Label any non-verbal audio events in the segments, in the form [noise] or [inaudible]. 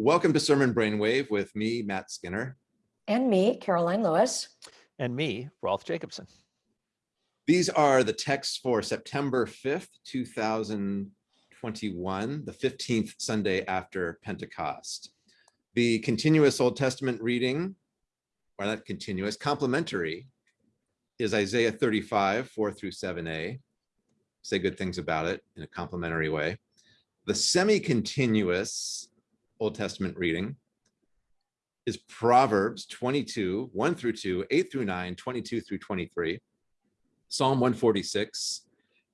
Welcome to Sermon Brainwave with me, Matt Skinner. And me, Karoline Lewis. And me, Rolf Jacobson. These are the texts for September 5th, 2021, the 15th Sunday after Pentecost. The continuous Old Testament reading, or not continuous, complementary, is Isaiah 35, 4 through 7a. Say good things about it in a complimentary way. The semi-continuous Old Testament reading is Proverbs 22, 1 through 2, 8 through 9, 22 through 23, Psalm 146.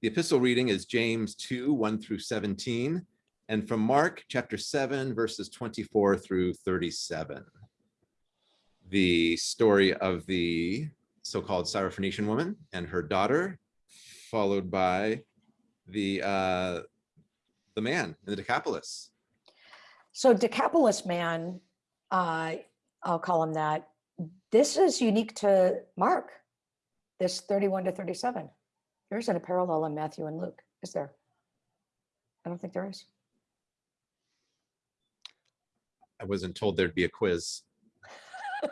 The epistle reading is James 2, 1 through 17, and from Mark chapter 7, verses 24 through 37. The story of the so-called Syrophoenician woman and her daughter, followed by the uh, the man in the Decapolis. So Decapolis man, uh, I'll call him that. This is unique to Mark, this 31 to 37. There isn't a parallel in Matthew and Luke, is there? I don't think there is. I wasn't told there'd be a quiz. [laughs]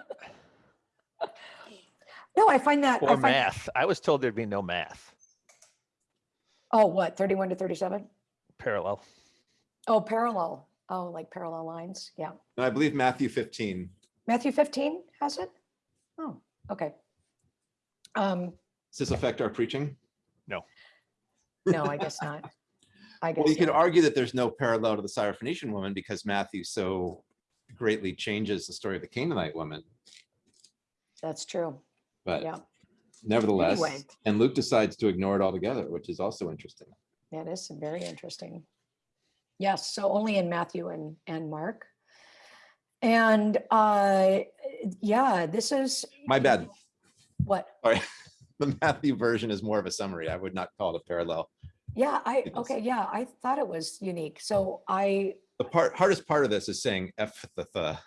No, I find that. I Or find, math. I was told there'd be no math Oh, what, 31 to 37? parallel. Oh, parallel. Oh, like parallel lines. Yeah. And I believe Matthew 15. Matthew 15 has it? Oh, okay. Um, Does this affect our preaching? no, No, I guess not. I guess Well, you could argue that there's no parallel to the Syrophoenician woman because Matthew so greatly changes the story of the Canaanite woman. That's true. But Yeah, nevertheless, Anyway. and Luke decides to ignore it altogether, which is also interesting. that is very interesting. Yes, so only in Matthew and, and Mark. And uh, yeah, this is. My bad. What? Sorry. [laughs] The Matthew version is more of a summary. I would not call it a parallel. Yeah, I, okay, yeah, I thought it was unique. So I, The part hardest part of this is saying Ephatha.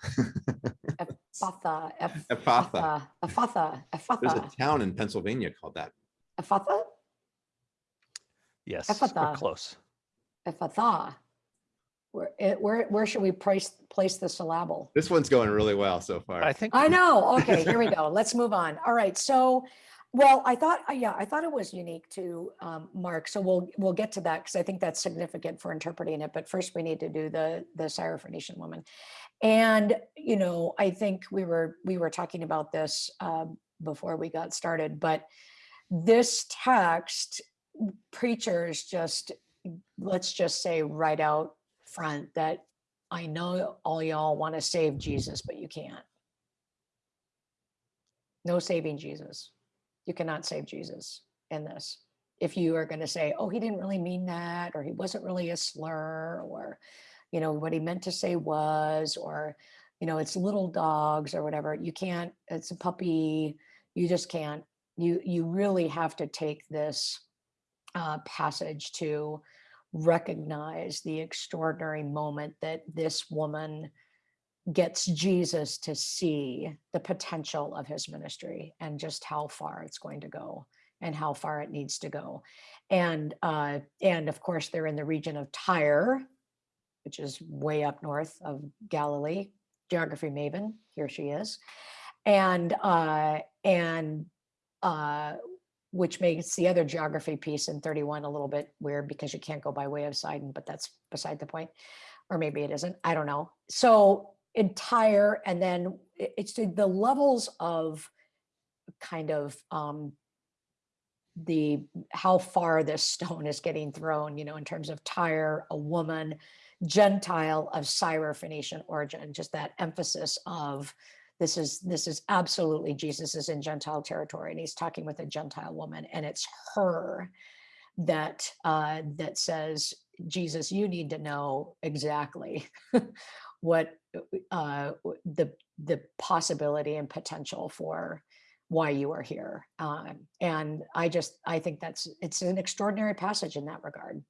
Ephatha, Ephatha. Ephatha, Ephatha, There's a town in Pennsylvania called that. Ephatha, Yes, Ephatha. we're close. Ephatha. Where, where, where should we place, place the syllable? This one's going really well so far. I think I know. Okay, here we go. [laughs] Let's move on. All right. So, well, I thought, uh, yeah, I thought it was unique to um, Mark. So we'll we'll get to that because I think that's significant for interpreting it. But first, we need to do the the Syrophoenician woman, and you know, I think we were we were talking about this uh, before we got started. But this text, preachers just let's just say right out front that I know all y'all want to save Jesus, but you can't. No saving Jesus. You cannot save Jesus in this. If you are going to say, oh, he didn't really mean that, or he wasn't really a slur, or, you know, what he meant to say was, or, you know, it's little dogs or whatever, you can't, it's a puppy, you just can't. You, you really have to take this uh, passage to recognize the extraordinary moment that this woman gets Jesus to see the potential of his ministry and just how far it's going to go and how far it needs to go. And uh, and of course they're in the region of Tyre, which is way up north of Galilee. Geography maven, here she is. And uh, and uh, which makes the other geography piece in 31 a little bit weird because you can't go by way of Sidon, but that's beside the point. Or maybe it isn't, I don't know. So in Tyre, and then it's the levels of kind of um, the, how far this [laughs] stone is getting thrown, you know, in terms of Tyre, a woman, Gentile of Syro-Phoenician origin, just that emphasis of this is this is absolutely Jesus is in Gentile territory and he's talking with a Gentile woman and it's her that uh, that says Jesus you need to know exactly [laughs] what uh, the the possibility and potential for why you are here. Um, and I just I think that's it's an extraordinary passage in that regard.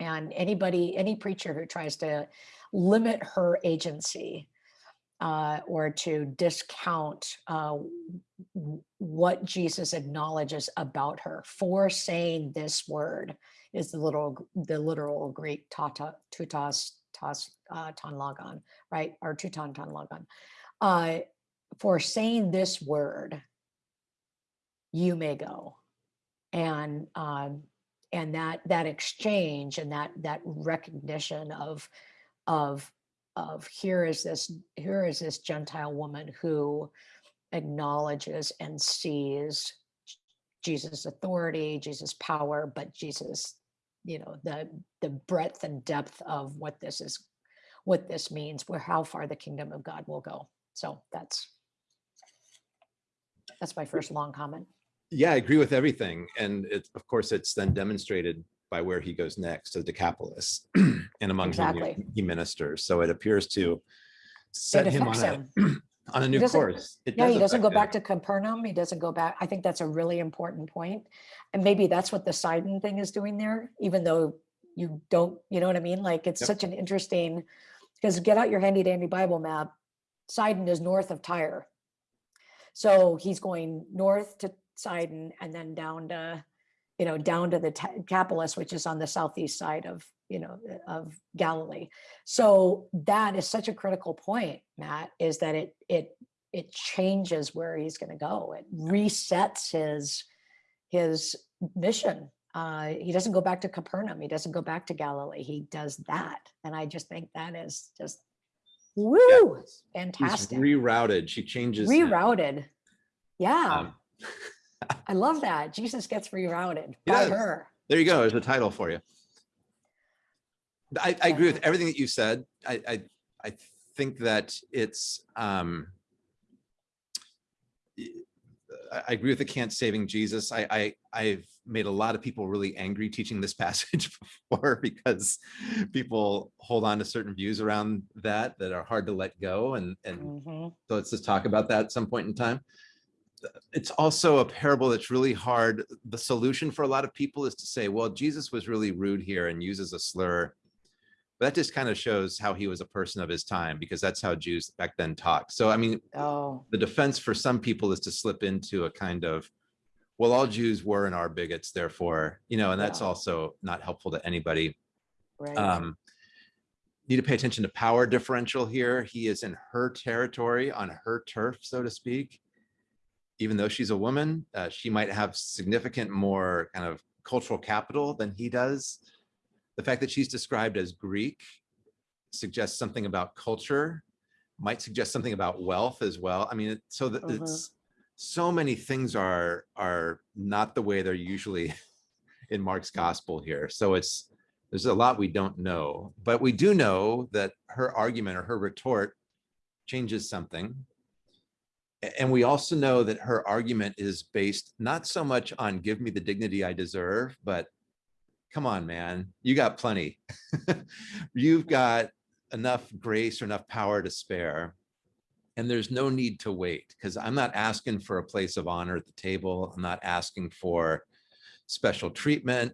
And anybody any preacher who tries to limit her agency uh, or to discount uh, what Jesus acknowledges about her for saying this word is the literal the literal Greek tata tutas tos, uh, ton logon, right? Or two ton ton logon. Uh, for saying this word, you may go. And, um, and that, that exchange and that, that recognition of, of, of here is this, here is this Gentile woman who acknowledges and sees Jesus' authority, Jesus' power, but Jesus, you know, the the breadth and depth of what this is, what this means, where how far the kingdom of God will go. So that's that's my first long comment. Yeah, I agree with everything. And it's, of course, it's then demonstrated by where he goes next to the Decapolis [clears throat] and among whom he- ministers. So it appears to set him on affects a, him. [clears throat] on a new course. It Yeah, does he doesn't go affect back to Capernaum. He doesn't go back. I think that's a really important point. And maybe that's what the Sidon thing is doing there, even though you don't, you know what I mean? Like it's Yep. such an interesting, because get out your handy dandy Bible map. Sidon is north of Tyre. So he's going north to Sidon and then down to, you know, down to the Ta- Decapolis, which is on the southeast side of, you know, of Galilee. So that is such a critical point, Matt, is that it it it changes where he's going to go. It resets his his mission. Uh, he doesn't go back to Capernaum. He doesn't go back to Galilee. He does that, and I just think that is just woo, He's fantastic. rerouted. She changes. Rerouted. Yeah, Um, [laughs] I love that. Jesus gets rerouted by her. There you go. There's a title for you. I, I agree with everything that you said. I, I, I think that it's, um, I agree with the can't saving Jesus. I, I, I've made a lot of people really angry teaching this [laughs] passage before because people hold on to certain views around that that are hard to let go. And, and Mhm. so let's just talk about that at some point in time. It's also a parable that's really hard. The solution for a lot of people is to say, well, Jesus was really rude here and uses a slur. But that just kind of shows how he was a person of his time because that's how Jews back then talked. So, I mean, Oh, the defense for some people is to slip into a kind of, well, all Jews were and are bigots, therefore, you know, and that's Yeah. also not helpful to anybody. right. Um, need to pay attention to power differential here. He is in her territory, on her turf, so to speak. Even though she's a woman, uh, she might have significant more kind of cultural capital than he does. The fact that she's described as Greek suggests something about culture, might suggest something about wealth as well. I mean, it- so that Mhm. it's so many things are are not the way they're usually [laughs] in Mark's gospel here. So it's there's a lot we don't know, but we do know that her argument or her retort changes something. And we also know that her argument is based not so much on give me the dignity I deserve, but come on, man, you got plenty. [laughs] You've got enough grace or enough power to spare. And there's no need to wait because I'm not asking for a place of honor at the table. I'm not asking for special treatment.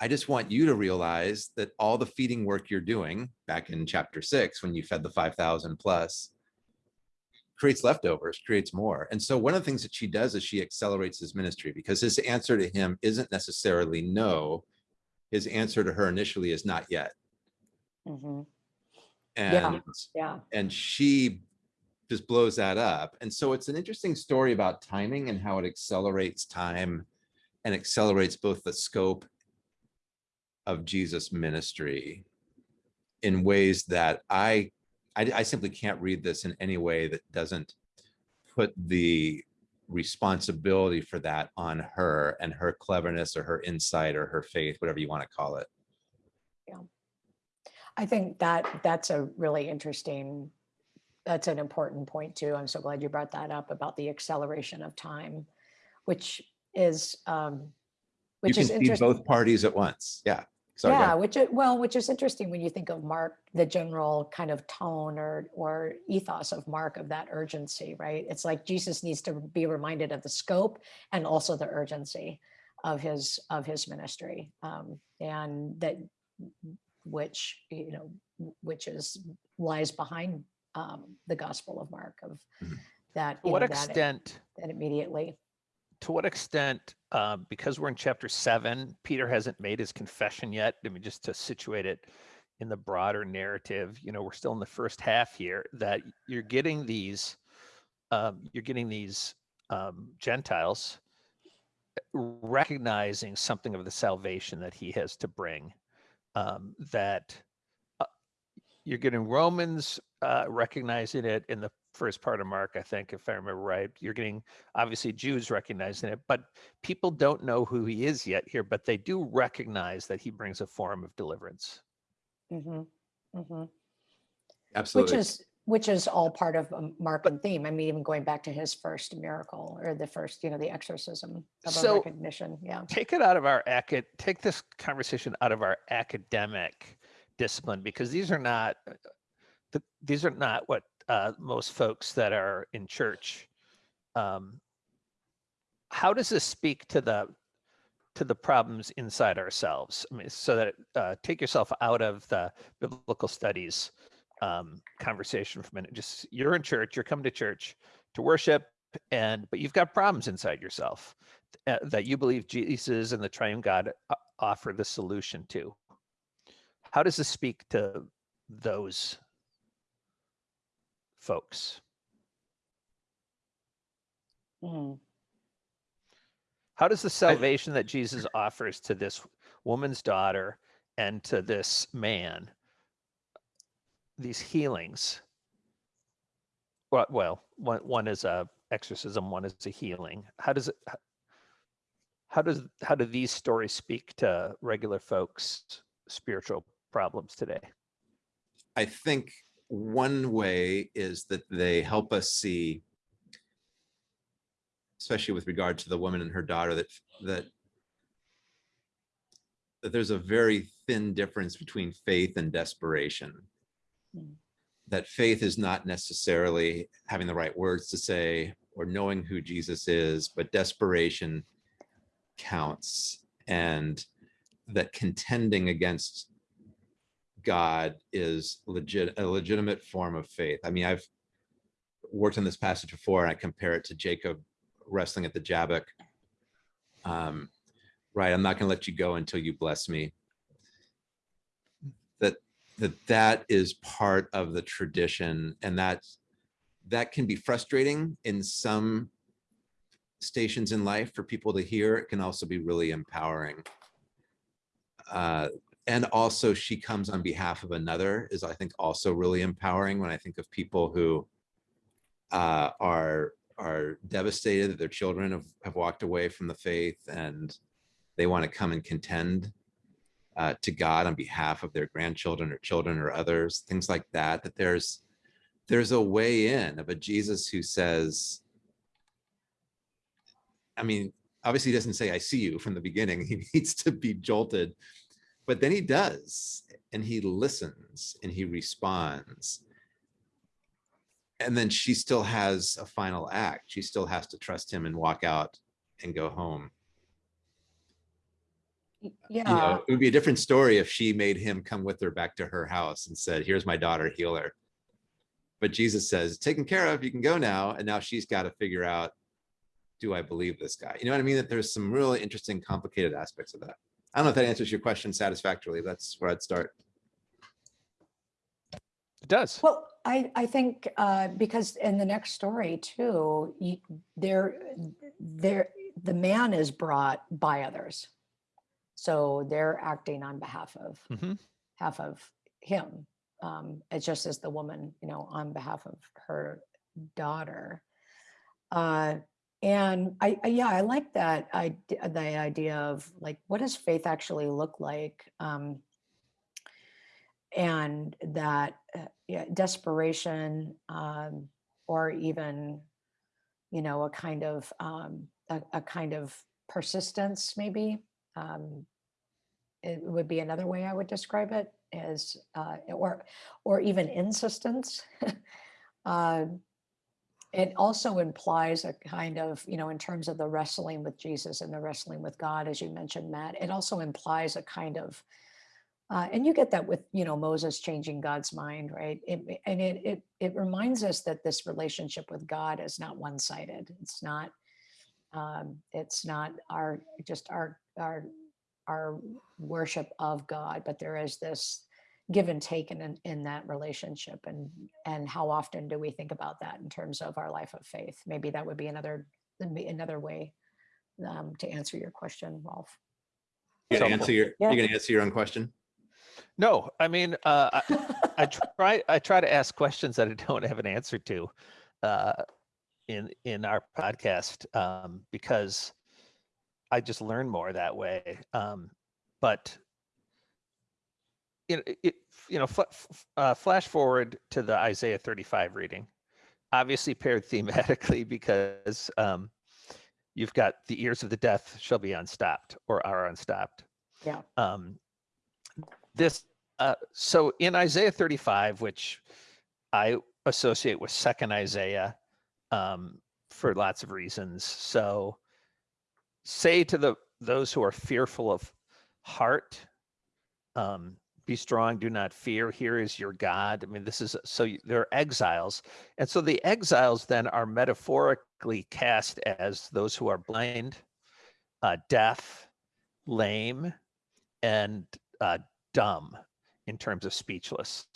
I just want you to realize that all the feeding work you're doing back in chapter six, when you fed the 5,000 plus, creates leftovers, creates more. And so one of the things that she does is she accelerates his ministry because his answer to him isn't necessarily no. His answer to her initially is not yet. Mhm. And Yeah. Yeah. and she just blows that up. And so it's an interesting story about timing and how it accelerates time and accelerates both the scope of Jesus' ministry in ways that I, I, I simply can't read this in any way that doesn't put the responsibility for that on her and her cleverness or her insight or her faith, whatever you want to call it. Yeah. I think that that's a really interesting, that's an important point too. I'm so glad you brought that up about the acceleration of time, which is, um, You which can is interesting. both parties at once. Yeah. Sorry, Yeah, which is, well, which is interesting when you think of Mark, the general kind of tone or or ethos of Mark of that urgency, right? It's like Jesus needs to be reminded of the scope and also the urgency of his of his ministry, um, and that which you know which is lies behind um, the Gospel of Mark of Mhm. that. To what know, that extent, that immediately. To what extent, uh, because we're in chapter seven, Peter hasn't made his confession yet. I mean, just to situate it, in the broader narrative, you know, we're still in the first half here, that you're getting these, um, you're getting these um, Gentiles recognizing something of the salvation that he has to bring. Um, that uh, you're getting Romans uh, recognizing it in the first part of Mark, I think, if I remember right. You're getting obviously Jews recognizing it, but people don't know who he is yet here, but they do recognize that he brings a form of deliverance. Mm-hmm. mhm. Which is, which is all part of um, Markan theme. I mean, even going back to his first miracle or the first, you know, the exorcism of a So- recognition. Yeah. take it out of our acad take this conversation out of our academic discipline because these are not uh, the, these are not what uh, most folks that are in church um, how does this speak to the to the problems inside ourselves i mean so that uh, take yourself out of the biblical studies um, conversation for a minute just you're in church you're coming to church to worship and but you've got problems inside yourself uh, that you believe Jesus and the triune God offer the solution to. How does this speak to those folks? Mm. How does the salvation that Jesus offers to this woman's daughter and to this man, these healings? Well, well, one one is a exorcism, one is a healing. How does it? How does how do these stories speak to regular folks' spiritual problems today? I think one way is that they help us see, especially with regard to the woman and her daughter, that that that there's a very thin difference between faith and desperation. Mm. That faith is not necessarily having the right words to say or knowing who Jesus is, but desperation counts and that contending against God is legit a legitimate form of faith. I mean, I've worked on this passage before, and I compare it to Jacob wrestling at the Jabbok. Um, right, I'm not going to let you go until you bless me. That that that is part of the tradition, and that that can be frustrating in some stations in life for people to hear. It can also be really empowering. Uh, and also she comes on behalf of another is i think also really empowering when i think of people who uh, are are devastated that their children have, have walked away from the faith and they want to come and contend uh, to god on behalf of their grandchildren or children or others things like that that there's there's a way in of a jesus who says i mean obviously he doesn't say i see you from the beginning. [laughs] He needs to be jolted but then he does and he listens and he responds. And then she still has a final act. She still has to trust him and walk out and go home. Y- you Yeah. know it would be a different story if she made him come with her back to her house and said here's my daughter heal her. But jesus says taken care of you can go now. And now she's got to figure out do i believe this guy? You know what i mean? That there's some really interesting complicated aspects of that i don't know if that answers your question satisfactorily that's where i'd start It does. Well, I, I think uh, because in the next story too, you, there, there, the man is brought by others. So they're acting on behalf of, Mhm. half of him. Um, it's just as the woman, you know, on behalf of her daughter. Uh, and I, I, yeah, I like that. I, the idea of like, what does faith actually look like? Um, and that uh, yeah, desperation um, or even you know a kind of um, a, a kind of persistence maybe um, it would be another way i would describe it as uh, or or even insistence Um [laughs] it also implies a kind of you know in terms of the wrestling with jesus and the wrestling with god as you mentioned matt it also implies a kind of uh, and you get that with you know Moses changing God's mind, right? It, and it it it reminds us that this relationship with God is not one-sided. It's not um, it's not our just our our our worship of God, but there is this give and take in, in- in that relationship and, and how often do we think about that in terms of our life of faith? Maybe that would be another, another way um, to answer your question, Rolf. You gonna answer your, Yeah. you're gonna answer your own question? No, I mean, uh, I, [laughs] I try I try to ask questions that I don't have an answer to uh, in in our podcast um, because I just learn more that way. Um, but you know, it, you know, fl- uh, flash forward to the Isaiah 35 reading, obviously paired [laughs] thematically because um, you've got the ears of the deaf shall be unstopped or are unstopped. Yeah. Um, this uh, so in Isaiah 35, which I associate with Second Isaiah um, for lots of reasons. So say to the those who are fearful of heart, um, be strong, do not fear. Here is your God. I mean, this is so they're exiles, and so the exiles then are metaphorically cast as those who are blind, uh, deaf, lame, and uh, dumb in terms of speechless.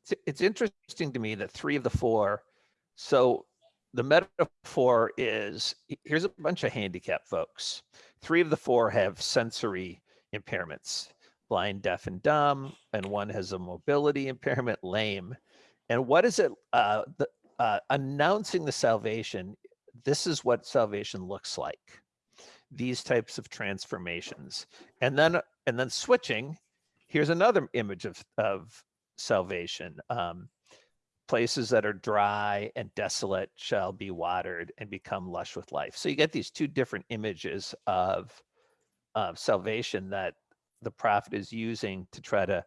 It's, it's interesting to me that three of the four, so the metaphor is here's a bunch of handicapped folks. Three of the four have sensory impairments blind, deaf, and dumb, and one has a mobility impairment, lame. And what is it? Uh, the, uh, announcing the salvation, this is what salvation looks like. These types of transformations. And then and then switching here's another image of of salvation um, places that are dry and desolate shall be watered and become lush with life so you get these two different images of of salvation that the prophet is using to try to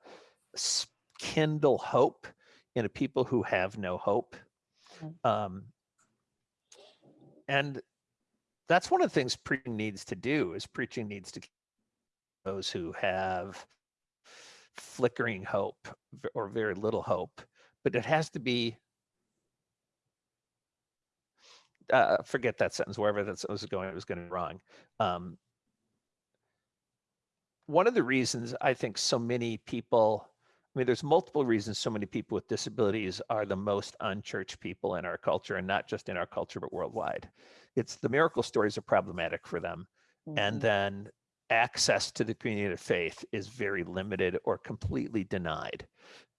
kindle hope in a people who have no hope Mm. um, and that's one of the things preaching needs to do is preaching needs to those who have flickering hope or very little hope, but it has to be. Uh, forget that sentence. Wherever that sentence was going, it was going to be wrong. Um, one of the reasons I think so many people, I mean, there's multiple reasons so many people with disabilities are the most unchurched people in our culture, and not just in our culture, but worldwide. It's the miracle stories are problematic for them and Mhm. then access to the community of faith is very limited or completely denied.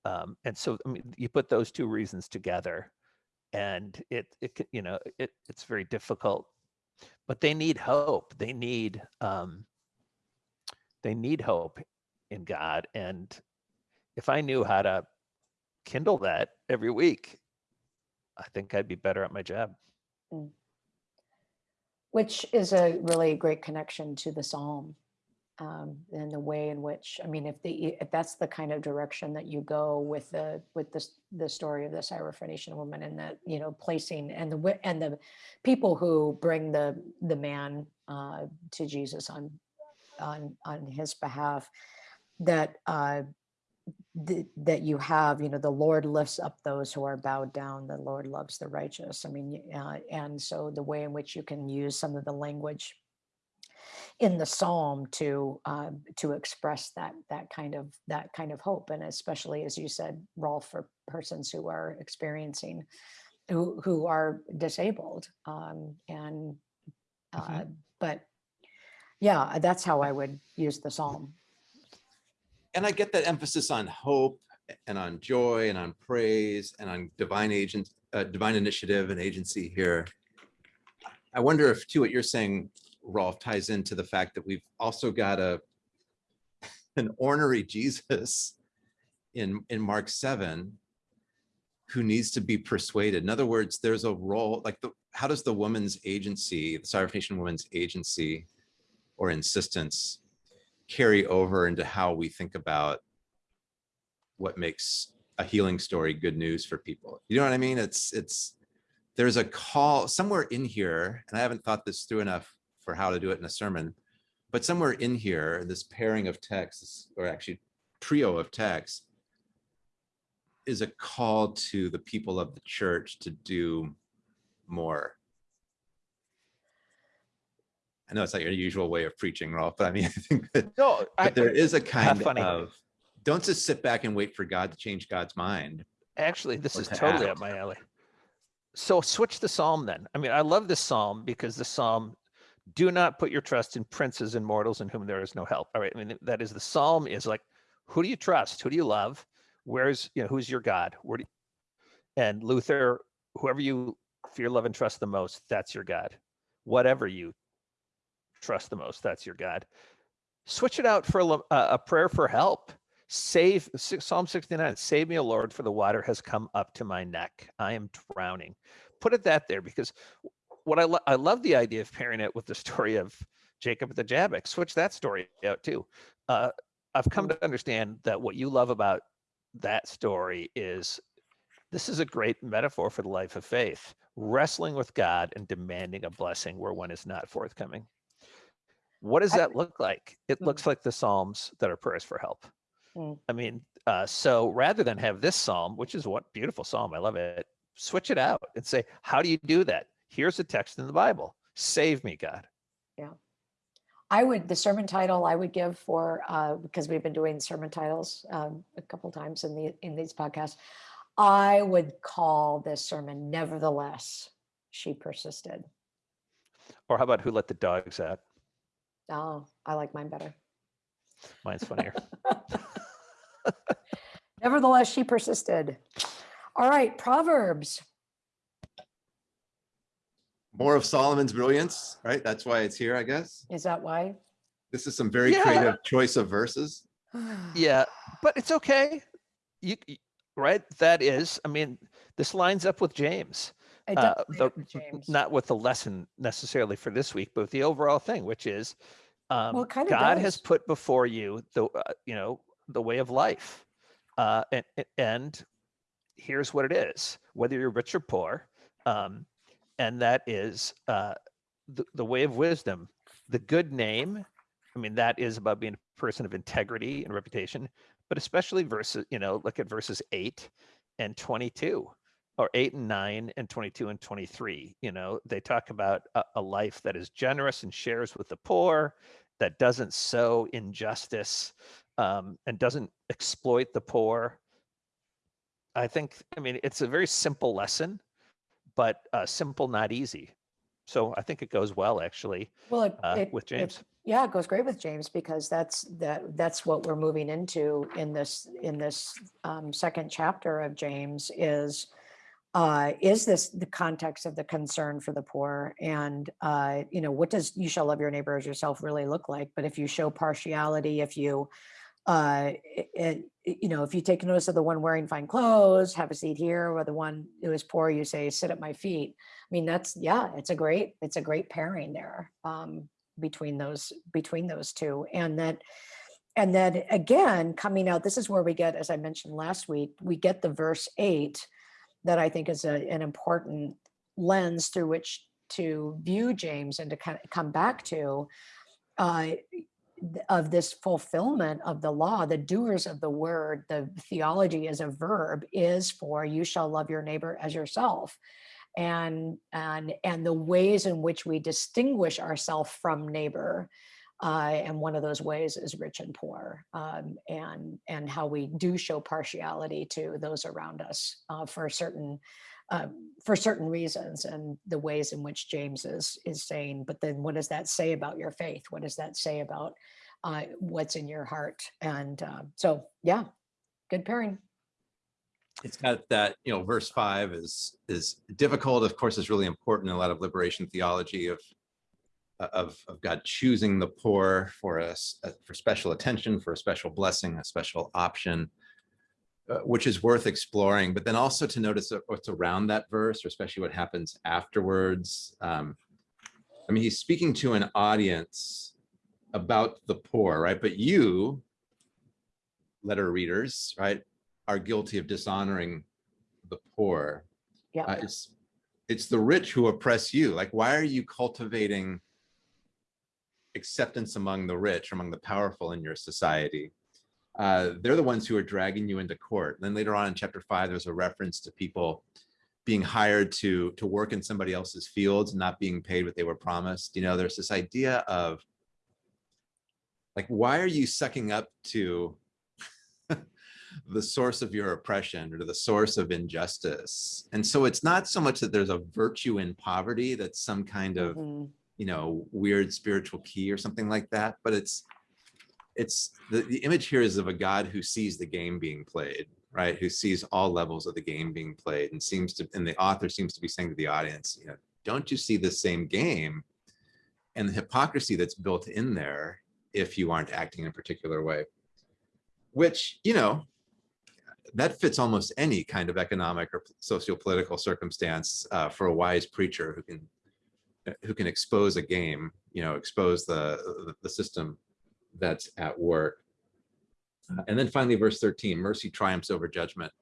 Um, and so, I mean, you put those two reasons together, and it, it, you know, it, it's very difficult. But they need hope. They need, um, they need hope in God. And if I knew how to kindle that every week, I think I'd be better at my job. Which is a really great connection to the psalm. Um, and the way in which, I mean, if the, if that's the kind of direction that you go with the, with this, the story of the Syrophoenician woman and that, you know, placing and the, and the people who bring the, the man uh, to Jesus on, on, on his behalf, that, uh, th- that you have, you know, the Lord lifts up those who are bowed down, the Lord loves the righteous. I mean, uh, and so the way in which you can use some of the language in the psalm to um, to express that that kind of that kind of hope, and especially as you said, Rolf, for persons who are experiencing who who are disabled, um, and uh, Mhm. but yeah, that's how I would use the psalm. And I get that emphasis on hope and on joy and on praise and on divine agent, uh, divine initiative and agency here. I wonder if too, what you're saying, Rolf, ties into the fact that we've also got a [laughs] an ornery Jesus in, in Mark 7 who needs to be persuaded. In other words, there's a role, like the, how does the woman's agency, the Syrophoenician woman's agency or insistence carry over into how we think about what makes a healing story good news for people. You know what I mean? It's it's there's a call somewhere in here, and I haven't thought this through enough for how to do it in a sermon, but somewhere in here, this pairing of texts, or actually trio of texts, is a call to the people of the church to do more. I know it's not your usual way of preaching, Rolf, but I mean, [laughs] I think that No, I, there is a [laughs] kind funny. of don't just sit back and wait for God to change God's mind. Actually, this is to totally act. up my alley. So switch the psalm then. I mean, I love this psalm because the psalm, do not put your trust in princes and mortals in whom there is no help. All right. I mean, that is the psalm is like, who do you trust? Who do you love? Where's, you know, who's your God? Where do you, and Luther, whoever you fear, love, and trust the most, that's your God. Whatever you trust the most, that's your God. Switch it out for a, a prayer for help. Save Psalm 69, save me, O Lord, for the water has come up to my neck. I am drowning. Put it that there because what I, lo- I love the idea of pairing it with the [laughs] story of Jacob at the Jabbok. Switch that story out too. Uh, I've come to understand that what you love about that story is this is a great metaphor for the life of faith, wrestling with God and demanding a blessing where one is not forthcoming. What does that look like? It looks like the Psalms that are prayers for help. Mm. I mean, uh, so rather than have this Psalm, which is what beautiful Psalm, I love it, switch it out and say, how do you do that? Here's a text in the Bible. Save me, God. Yeah. I would, the sermon title I would give for, uh, because we've been doing sermon titles um, a couple times in the, in these podcasts. I would call this sermon Nevertheless, She Persisted. Or how about who let the dogs out? Oh, I like mine better. Mine's funnier. [laughs] [laughs] Nevertheless, she persisted. All right, Proverbs. More of Solomon's brilliance, right? That's why it's here, I guess. Is that why? This is some very Yeah. creative choice of verses. [sighs] yeah, but it's okay. You y- right? That is, I mean, this lines up with James. Uh, the- up with James. not with the lesson necessarily for this week, but the overall thing, which is um, Well, God has put before you the uh, you know the way of life, uh, and and here's what it is: whether you're rich or poor, um, and that is uh, the the way of wisdom, the good name. I mean, that is about being a person of integrity and reputation, but especially verses, you know, look at verses eight and 22 or 8 and 9 and 22 and 23 you know they talk about a, a life that is generous and shares with the poor that doesn't sow injustice um, and doesn't exploit the poor. I think i mean it's a very simple lesson but uh, simple not easy. So i think it goes well actually Well, it- uh, it- with it- james. Yeah, it goes great with James because that's that that's what we're moving into in this in this um, second chapter of James is uh, is this the context of the concern for the poor and uh, you know what does you shall love your neighbor as yourself really look like? But if you show partiality, if you uh, it, you know if you take notice of the one wearing fine clothes, have a seat here, or the one who is poor, you say sit at my feet. I mean that's yeah, it's a great it's a great pairing there. Um, between those between those two and that and then again coming out this is where we get as i mentioned last week we get the verse 8 that i think is a, an important lens through which to view james and to kind of come back to uh, of this fulfillment of the law the doers of the word the theology as a verb is for you shall love your neighbor as yourself. And and and the ways in which we distinguish ourselves from neighbor uh, and one of those ways is rich and poor um, and and how we do show partiality to those around us uh, for certain um, for certain reasons and the ways in which james is is saying but then what does that say about your faith? What does that say about uh, what's in your heart? And uh, so yeah good pairing. It's got that, you know, verse five is, is difficult, of course, is really important in a lot of liberation theology of, of, of God choosing the poor for us, for special attention, for a special blessing, a special option, uh, which is worth exploring, but then also to notice what's around that verse, or especially what happens afterwards. Um, I mean, he's speaking to an audience about the poor, right? But you, letter readers, right, are guilty of dishonoring the poor. yeah Uh, it's it's the rich who oppress you. Like, why are you cultivating acceptance among the rich, among the powerful in your society? Uh, they're the ones who are dragging you into court. Then later on in chapter five, there's a reference to people being hired to to work in somebody else's fields and not being paid what they were promised. You know, there's this idea of like, why are you sucking up to [laughs] the source of your oppression or the source of injustice. And so it's not so much that there's a virtue in poverty that's some kind of, Mhm. You know, weird spiritual key or something like that, but it's, it's, the, the image here is of a God who sees the game being played, right? Who sees all levels of the game being played and seems to, and the author seems to be saying to the audience, you know, don't you see the same game and the hypocrisy that's built in there if you aren't acting in a particular way? Which, you know, that fits almost any kind of economic or socio-political circumstance uh, for a wise preacher who can who can expose a game, you know, expose the the, system that's at work. Uh, and then finally, verse 13, mercy triumphs over judgment,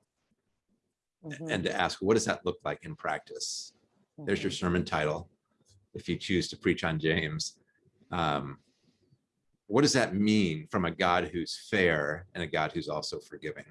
Mhm. and to ask, what does that look like in practice? There's your Mhm. sermon title, if you choose to preach on James. Um, what does that mean from a God who's fair and a God who's also forgiving?